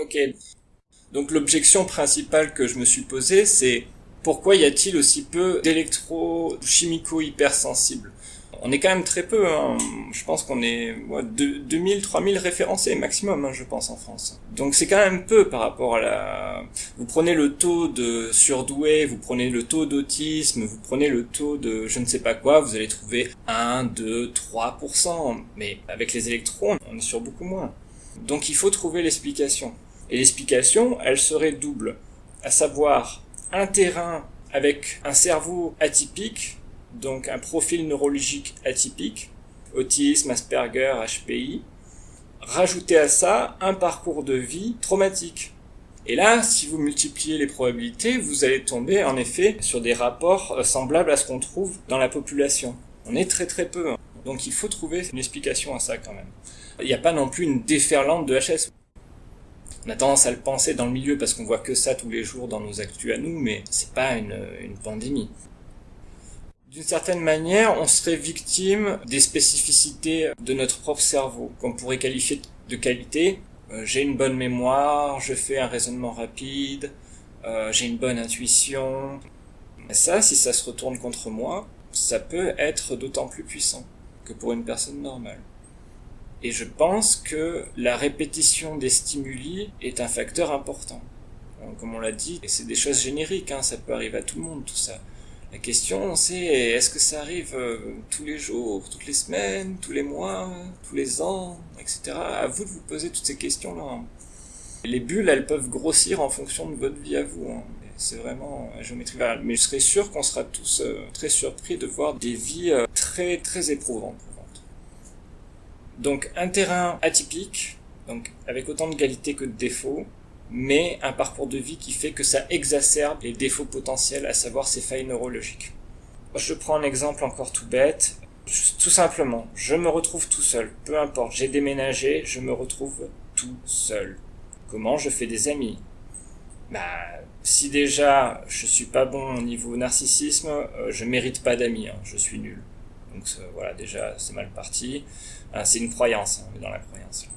Ok. Donc l'objection principale que je me suis posée, c'est pourquoi y a-t-il aussi peu d'électrochimico hypersensibles? On est quand même très peu. Hein. Je pense qu'on est 2000, 3000 référencés maximum, hein, je pense, en France. Donc c'est quand même peu par rapport à la... Vous prenez le taux de surdoué, vous prenez le taux d'autisme, vous prenez le taux de je ne sais pas quoi, vous allez trouver 1, 2, 3%. Mais avec les électrons, on est sur beaucoup moins. Donc il faut trouver l'explication. Et l'explication, elle serait double. À savoir, un terrain avec un cerveau atypique, donc un profil neurologique atypique, autisme, Asperger, HPI, rajouter à ça un parcours de vie traumatique. Et là, si vous multipliez les probabilités, vous allez tomber en effet sur des rapports euh, semblables à ce qu'on trouve dans la population. On est très très peu. Hein. Donc il faut trouver une explication à ça quand même. Il n'y a pas non plus une déferlante de HS. On a tendance à le penser dans le milieu parce qu'on voit que ça tous les jours dans nos actus à nous, mais c'est pas une, pandémie d'une certaine manière, on serait victime des spécificités de notre propre cerveau, qu'on pourrait qualifier de qualité. Euh, j'ai une bonne mémoire, je fais un raisonnement rapide, euh, j'ai une bonne intuition. Ça, si ça se retourne contre moi, ça peut être d'autant plus puissant que pour une personne normale. Et je pense que la répétition des stimuli est un facteur important. Comme on l'a dit, c'est des choses génériques, hein, ça peut arriver à tout le monde, tout ça. La question, c'est est-ce que ça arrive euh, tous les jours, toutes les semaines, tous les mois, tous les ans, etc. À vous de vous poser toutes ces questions-là. Les bulles, elles peuvent grossir en fonction de votre vie à vous. Hein. C'est vraiment la géométrie. Mais je serais sûr qu'on sera tous euh, très surpris de voir des vies euh, très très éprouvantes. Donc un terrain atypique, donc avec autant de qualités que de défauts, mais un parcours de vie qui fait que ça exacerbe les défauts potentiels, à savoir ces failles neurologiques. Je prends un exemple encore tout bête. Tout simplement, je me retrouve tout seul. Peu importe, j'ai déménagé, je me retrouve tout seul. Comment je fais des amis? Bah, si déjà je suis pas bon au niveau narcissisme, euh, je mérite pas d'amis, hein, je suis nul. Donc voilà, déjà c'est mal parti. Ah, c'est une croyance, hein, on est dans la croyance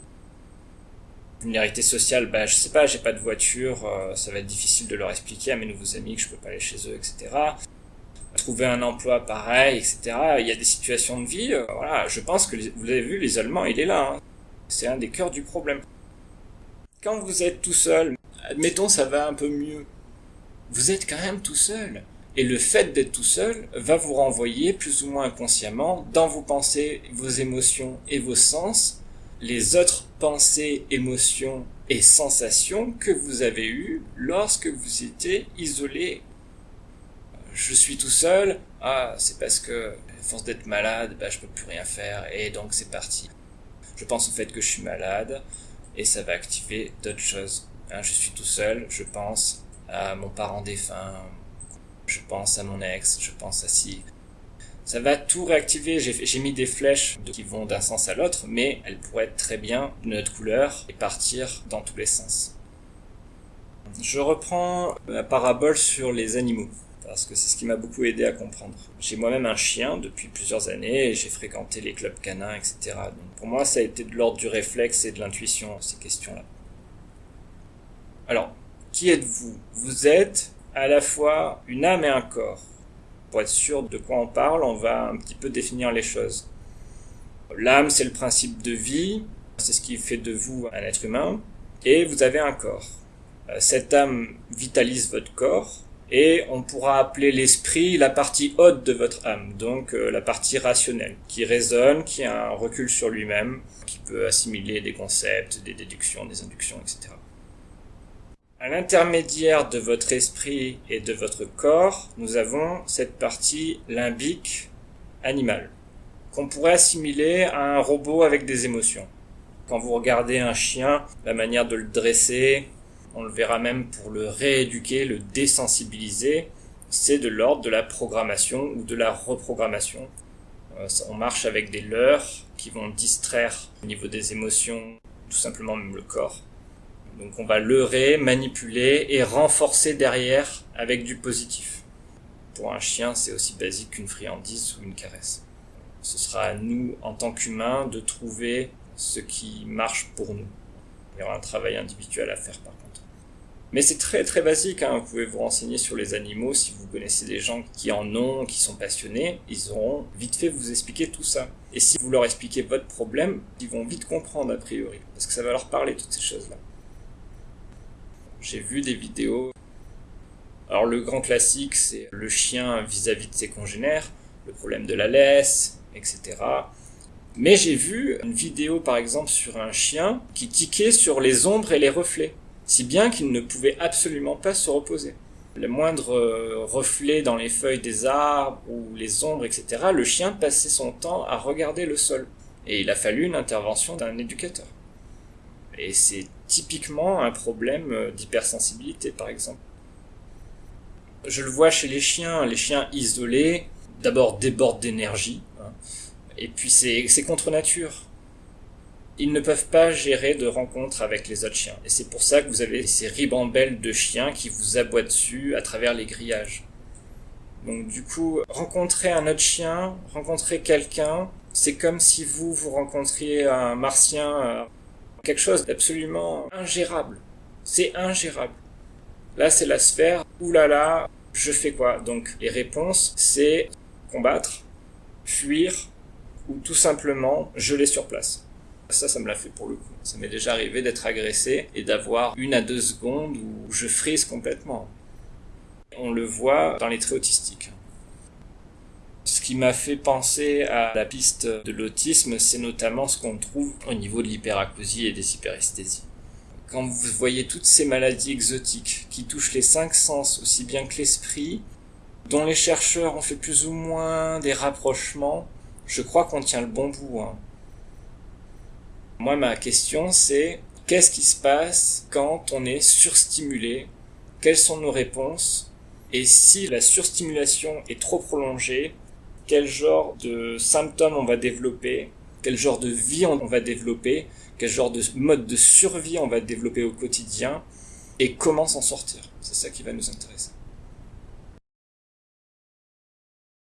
vulnérabilité sociale, bah, je sais pas, j'ai pas de voiture, euh, ça va être difficile de leur expliquer à mes nouveaux amis que je peux pas aller chez eux, etc. Trouver un emploi pareil, etc. Il y a des situations de vie, euh, voilà, je pense que vous avez vu, l'isolement, il est là. Hein. C'est un des cœurs du problème. Quand vous êtes tout seul, admettons ça va un peu mieux, vous êtes quand même tout seul. Et le fait d'être tout seul va vous renvoyer plus ou moins inconsciemment dans vos pensées, vos émotions et vos sens les autres pensées, émotions et sensations que vous avez eues lorsque vous étiez isolé. Je suis tout seul, ah, c'est parce que, force d'être malade, bah, je peux plus rien faire, et donc c'est parti. Je pense au fait que je suis malade, et ça va activer d'autres choses. Hein, je suis tout seul, je pense à mon parent défunt, je pense à mon ex, je pense à si, ça va tout réactiver. J'ai mis des flèches qui vont d'un sens à l'autre, mais elles pourraient être très bien de notre couleur et partir dans tous les sens. Je reprends la parabole sur les animaux, parce que c'est ce qui m'a beaucoup aidé à comprendre. J'ai moi-même un chien depuis plusieurs années, j'ai fréquenté les clubs canins, etc. Donc pour moi, ça a été de l'ordre du réflexe et de l'intuition, ces questions-là. Alors, qui êtes-vous? Vous êtes à la fois une âme et un corps. Pour être sûr de quoi on parle, on va un petit peu définir les choses. L'âme, c'est le principe de vie, c'est ce qui fait de vous un être humain, et vous avez un corps. Euh, cette âme vitalise votre corps, et on pourra appeler l'esprit la partie haute de votre âme, donc euh, la partie rationnelle, qui raisonne, qui a un recul sur lui-même, qui peut assimiler des concepts, des déductions, des inductions, etc. À l'intermédiaire de votre esprit et de votre corps, nous avons cette partie limbique animale, qu'on pourrait assimiler à un robot avec des émotions. Quand vous regardez un chien, la manière de le dresser, on le verra même pour le rééduquer, le désensibiliser, c'est de l'ordre de la programmation ou de la reprogrammation. Euh, on marche avec des leurres qui vont distraire au niveau des émotions, tout simplement même le corps. Donc on va leurrer, manipuler et renforcer derrière avec du positif. Pour un chien, c'est aussi basique qu'une friandise ou une caresse. Ce sera à nous, en tant qu'humains, de trouver ce qui marche pour nous. Il y aura un travail individuel à faire par contre. Mais c'est très très basique, hein. vous pouvez vous renseigner sur les animaux si vous connaissez des gens qui en ont, qui sont passionnés, ils auront vite fait vous expliquer tout ça. Et si vous leur expliquez votre problème, ils vont vite comprendre a priori, parce que ça va leur parler toutes ces choses-là. J'ai vu des vidéos. Alors le grand classique, c'est le chien vis-à-vis -vis de ses congénères, le problème de la laisse, etc. Mais j'ai vu une vidéo par exemple sur un chien qui tiquait sur les ombres et les reflets si bien qu'il ne pouvait absolument pas se reposer. Le moindre euh, reflet dans les feuilles des arbres ou les ombres, etc., le chien passait son temps à regarder le sol. Et il a fallu une intervention d'un éducateur. Et c'est typiquement un problème euh, d'hypersensibilité, par exemple. Je le vois chez les chiens, les chiens isolés, d'abord débordent d'énergie, hein, et puis c'est contre nature ils ne peuvent pas gérer de rencontres avec les autres chiens. Et c'est pour ça que vous avez ces ribambelles de chiens qui vous aboient dessus à travers les grillages. Donc du coup, rencontrer un autre chien, rencontrer quelqu'un, c'est comme si vous, vous rencontriez un martien, euh, quelque chose d'absolument ingérable. C'est ingérable. Là, c'est la sphère. Ouh là là, je fais quoi? Donc les réponses, c'est combattre, fuir, ou tout simplement geler sur place. Ça, ça me l'a fait pour le coup. Ça m'est déjà arrivé d'être agressé et d'avoir une à deux secondes où je frise complètement. On le voit dans les traits autistiques. Ce qui m'a fait penser à la piste de l'autisme, c'est notamment ce qu'on trouve au niveau de l'hyperacousie et des hyperesthésies. Quand vous voyez toutes ces maladies exotiques qui touchent les cinq sens aussi bien que l'esprit, dont les chercheurs ont fait plus ou moins des rapprochements, je crois qu'on tient le bon bout. Hein. Moi, ma question, c'est qu'est-ce qui se passe quand on est surstimulé? Quelles sont nos réponses? Et si la surstimulation est trop prolongée, quel genre de symptômes on va développer Quel genre de vie on va développer Quel genre de mode de survie on va développer au quotidien Et comment s'en sortir C'est ça qui va nous intéresser.